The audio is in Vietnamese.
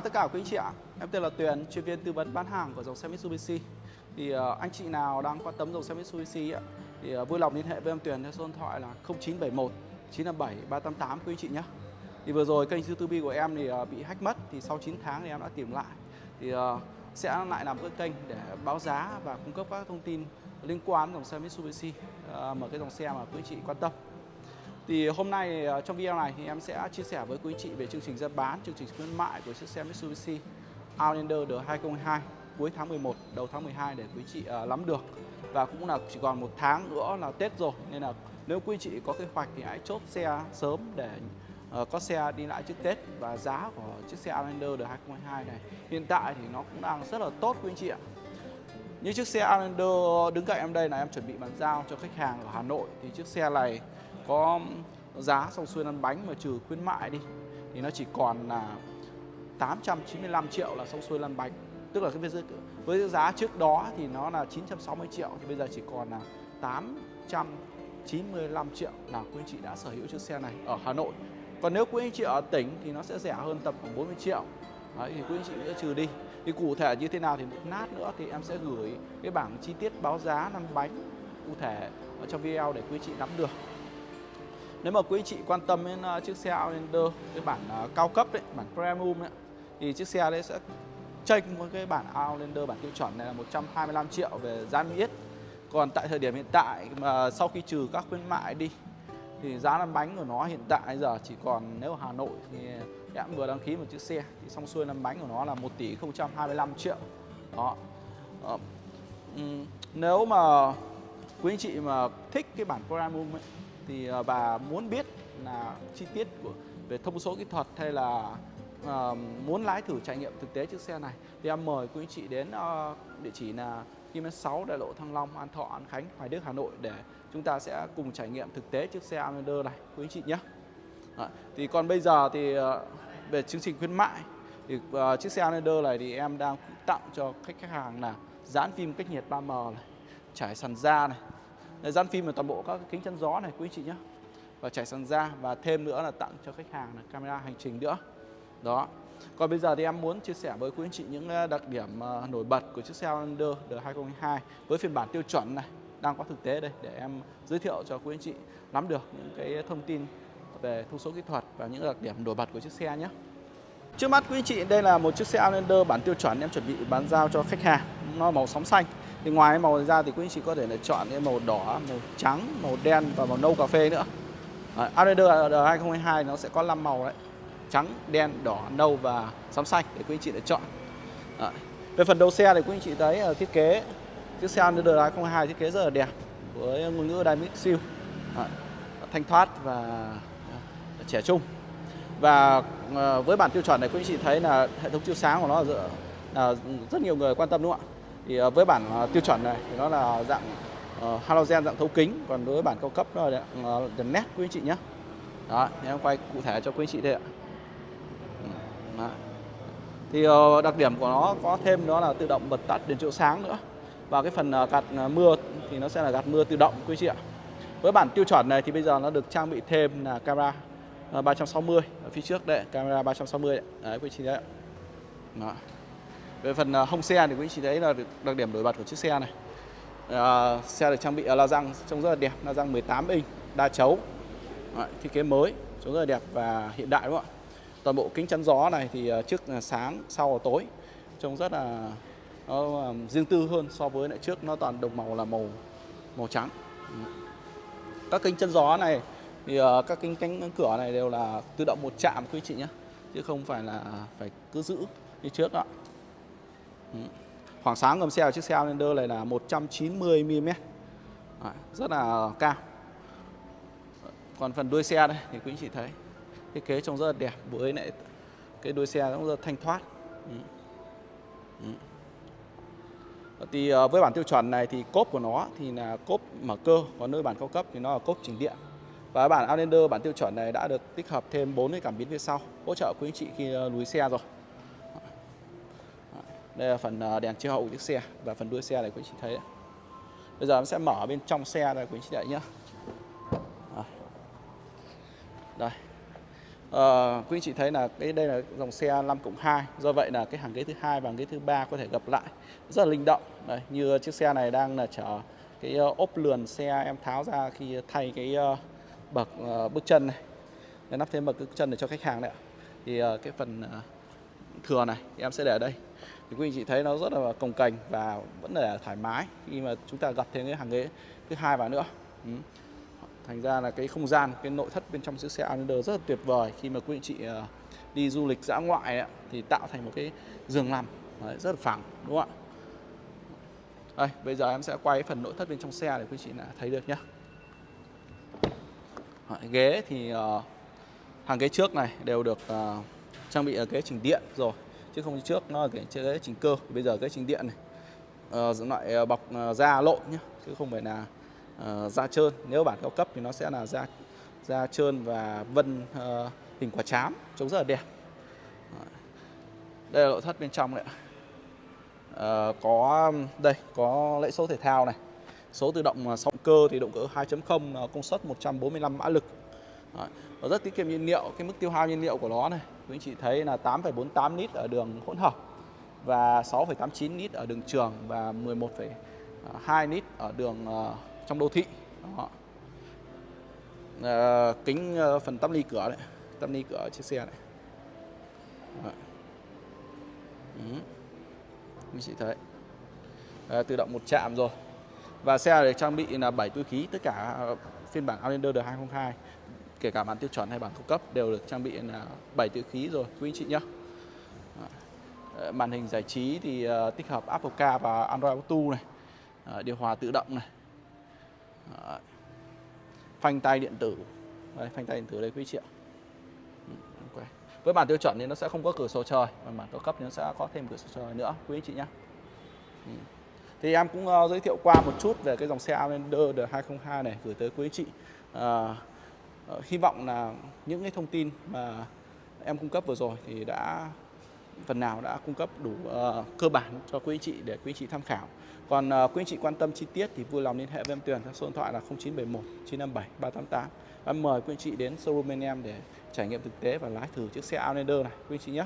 chào tất cả quý anh chị ạ. Em tên là Tuyền, chuyên viên tư vấn bán hàng của dòng xe Mitsubishi. Thì uh, anh chị nào đang quan tâm dòng xe Mitsubishi ạ, thì uh, vui lòng liên hệ với em Tuyền theo số điện thoại là 0971 957 388 quý anh chị nhé. Thì vừa rồi kênh YouTube của em thì uh, bị hack mất, thì sau 9 tháng thì em đã tìm lại. Thì uh, sẽ lại làm cái kênh để báo giá và cung cấp các thông tin liên quan dòng xe Mitsubishi, uh, một cái dòng xe mà quý anh chị quan tâm. Thì hôm nay ờ, trong video này thì em sẽ chia sẻ với quý chị về chương trình ra bán, chương trình khuyến mại của chiếc xe Mitsubishi Outlander D2022 cuối tháng 11, đầu tháng 12 để quý chị ờ, uh, nắm được. Và cũng là chỉ còn một tháng nữa là Tết rồi nên là nếu quý chị có kế hoạch thì hãy chốt xe sớm để uh, có xe đi lại trước Tết và giá của chiếc xe Outlander D2022 này hiện tại thì nó cũng đang rất là tốt quý anh chị ạ. Như chiếc xe Outlander đứng cạnh em đây là em chuẩn bị bàn giao cho khách hàng ở Hà Nội thì chiếc xe này có giá xong xuôi ăn bánh mà trừ khuyến mại đi thì nó chỉ còn là 895 triệu là xong xuôi lăn bánh. Tức là cái với, với giá trước đó thì nó là 960 triệu thì bây giờ chỉ còn là 895 triệu. Là quý anh chị đã sở hữu chiếc xe này ở Hà Nội. Còn nếu quý anh chị ở tỉnh thì nó sẽ rẻ hơn tầm khoảng 40 triệu. Đấy, thì quý anh chị sẽ trừ đi. Thì cụ thể như thế nào thì một nát nữa thì em sẽ gửi cái bảng chi tiết báo giá lăn bánh cụ thể ở trong video để quý anh chị nắm được nếu mà quý chị quan tâm đến uh, chiếc xe Outlander cái bản uh, cao cấp đấy, bản premium ấy, thì chiếc xe đấy sẽ chênh với cái bản Outlander bản tiêu chuẩn này là 125 triệu về giá niêm yết. Còn tại thời điểm hiện tại mà sau khi trừ các khuyến mại đi thì giá lăn bánh của nó hiện tại giờ chỉ còn nếu Hà Nội thì em vừa đăng ký một chiếc xe thì xong xuôi lăn bánh của nó là 1 tỷ 025 triệu. Đó. Ờ, Đó. nếu mà quý anh chị mà thích cái bản premium ấy thì à, bà muốn biết là chi tiết của về thông số kỹ thuật hay là uh, muốn lái thử trải nghiệm thực tế chiếc xe này thì em mời quý anh chị đến uh, địa chỉ là km 6 đại lộ Thăng Long, An Thọ, An Khánh, Hoài Đức, Hà Nội để chúng ta sẽ cùng trải nghiệm thực tế chiếc xe Outlander này quý anh chị nhé. À, thì còn bây giờ thì uh, về chương trình khuyến mại thì uh, chiếc xe Outlander này thì em đang tặng cho khách khách hàng là dán phim cách nhiệt 3M này, trải sàn da này, gian phim là toàn bộ các kính chắn gió này, quý chị nhé và trải sàn da, và thêm nữa là tặng cho khách hàng là camera hành trình nữa. Đó. Còn bây giờ thì em muốn chia sẻ với quý anh chị những ờ, đặc điểm ờ, nổi bật của chiếc xe Outlander D2022 với phiên bản tiêu chuẩn này đang có thực tế đây, để em giới thiệu cho quý anh chị nắm được những cái thông tin về thông số kỹ thuật và những đặc điểm nổi bật của chiếc xe nhé. Trước mắt quý anh chị, đây là một chiếc xe Outlander bản tiêu chuẩn em chuẩn bị bán giao cho khách hàng. Nó màu sóng xanh thì ngoài màu ra thì quý anh chị có thể là chọn cái màu đỏ màu trắng màu đen và màu nâu cà phê nữa. À, Outlander 2022 nó sẽ có 5 màu đấy. Trắng đen đỏ nâu và xám xanh để quý anh chị lựa chọn. À, về phần đầu xe thì quý anh chị thấy uh, thiết kế chiếc xe Outlander 2022 thiết kế rất là đẹp với ngôn ngữ Dynamic Seal à, thanh thoát và uh, trẻ trung. Và uh, với bản tiêu chuẩn này quý anh chị thấy là hệ thống chiếu sáng của nó là, là rất nhiều người quan tâm đúng không ạ? Thì ờ, với bản ờ, tiêu chuẩn này thì nó là dạng ờ, halogen dạng thấu kính. Còn đối với bản cao cấp nó là đèn nét quý anh chị nhé đó em quay cụ thể cho quý anh chị đây ạ. Ừ, đó. thì đặc điểm của nó có thêm đó là tự động bật tắt đèn chiếu sáng nữa. Và cái phần gạt mưa thì nó sẽ là gạt mưa tự động quý anh chị ạ. Với bản tiêu chuẩn này thì bây giờ nó được trang bị thêm là camera 360 ở phía trước đây camera 360 đấy, đấy quý anh chị đấy đó. Về phần à, hông xe thì quý chị thấy là đặc điểm nổi bật của chiếc xe này. À, xe được trang bị la răng trông rất là đẹp, la răng 18 inch, đa chấu. Đấy, thiết kế mới, trông rất là đẹp và hiện đại đúng không ạ? Toàn bộ kính chắn gió này thì à, trước là sáng, sau là tối. Trông rất là nó à, riêng tư hơn so với lại trước nó toàn đồng màu là màu màu trắng. Các kính chắn gió này thì các kính cánh cửa này đều là tự động một chạm quý chị nhé chứ không phải là phải cứ giữ như trước ạ. Khoảng sáng ngầm xe của chiếc xe Outlander này là 190 mm. Rất là cao. Còn phần đuôi xe đây thì quý anh chị thấy thiết kế trông rất là đẹp với lại cái đuôi xe cũng rất là thanh thoát. Ừ. Ừ. Thì ờ, với bản tiêu chuẩn này thì cốp của nó thì là cốp mở cơ, còn nơi bản cao cấp thì nó là cốp chỉnh điện. Và bản Outlander bản tiêu chuẩn này đã được tích hợp thêm 4 cái cảm biến phía sau hỗ trợ quý anh chị khi ờ, lùi xe rồi. Đây là phần à, đèn chiếu hậu của chiếc xe và phần đuôi xe này quý anh chị thấy đấy. Bây giờ em sẽ mở bên trong xe này quý anh chị đợi nhé. Đây. à, quý anh chị thấy là cái đây là dòng xe 5 cộng 2 Do vậy là cái hàng ghế thứ hai và hàng ghế thứ ba có thể gập lại Rất là linh động Đây, Như chiếc xe này đang là chở cái ốp lườn xe em tháo ra khi thay cái bậc ờ, bước chân này để nắp thêm bậc bước chân để cho khách hàng đấy ạ Thì ờ, cái phần thừa này em sẽ để ở đây thì quý anh chị thấy nó rất là cồng cành và vẫn là thoải mái khi mà chúng ta gặp thêm cái hàng ghế thứ hai vào nữa. Ừ. thành ra là cái không gian cái nội thất bên trong chiếc xe Outlander rất là tuyệt vời khi mà quý anh chị ờ, đi du lịch dã ngoại ấy, thì tạo thành một cái giường nằm Đấy, rất là phẳng đúng không ạ? Đây bây giờ em sẽ quay phần nội thất bên trong xe để quý anh chị là thấy được nhé ghế thì uh, hàng ghế trước này đều được uh, trang bị ở ghế chỉnh điện rồi chứ không như trước nó là cái ghế chỉnh cơ. Bây giờ ghế chỉnh điện này ờ, loại ờ, bọc ờ, da lộn nhé chứ không phải là ờ, da trơn. Nếu bản cao cấp thì nó sẽ là da da trơn và vân ờ, hình quả chám trông rất là đẹp. Đây là nội thất bên trong đấy ạ. Ờ, có đây có lẫy số thể thao này. Số tự động sóng cơ thì động cơ 2.0 công suất 145 mã lực. Đấy. Nó rất tiết kiệm nhiên liệu. Cái mức tiêu hao nhiên liệu của nó này quý anh chị thấy là 8,48 lít ở đường hỗn hợp và 6,89 lít ở đường trường và 11,2 lít ở đường ờ, trong đô thị Đó. Ờ, kính ờ, phần tắp ly cửa đấy tắp ly cửa chiếc xe này Đấy. Ừ. Chị thấy à, tự động một chạm rồi và xe được trang bị là 7 túi khí tất cả phiên bản Outlander đời 2002 kể cả bản tiêu chuẩn hay bản cao cấp đều được trang bị là 7 tự khí rồi quý anh chị nhé ờ, màn hình giải trí thì ờ, tích hợp Apple Car và Android Auto này ờ, điều hòa tự động này. Phanh tay điện tử. Đây, phanh tay điện tử đây quý chị ạ. Ừ, okay. với bản tiêu chuẩn thì nó sẽ không có cửa sổ trời và bản cao cấp thì nó sẽ có thêm cửa sổ trời nữa quý anh chị nhé ừ. thì em cũng giới thiệu qua một chút về cái dòng xe Outlander đời 2002 này gửi tới quý anh chị. Ờ, hy vọng là những cái thông tin mà em cung cấp vừa rồi thì đã phần nào đã cung cấp đủ uh, cơ bản cho quý anh chị để quý anh chị tham khảo. Còn uh, quý anh chị quan tâm chi tiết thì vui lòng liên hệ với em Tuyền theo số điện thoại là 0971 957 388. Em mời quý anh chị đến showroom bên em để trải nghiệm thực tế và lái thử chiếc xe Outlander này quý anh chị nhé.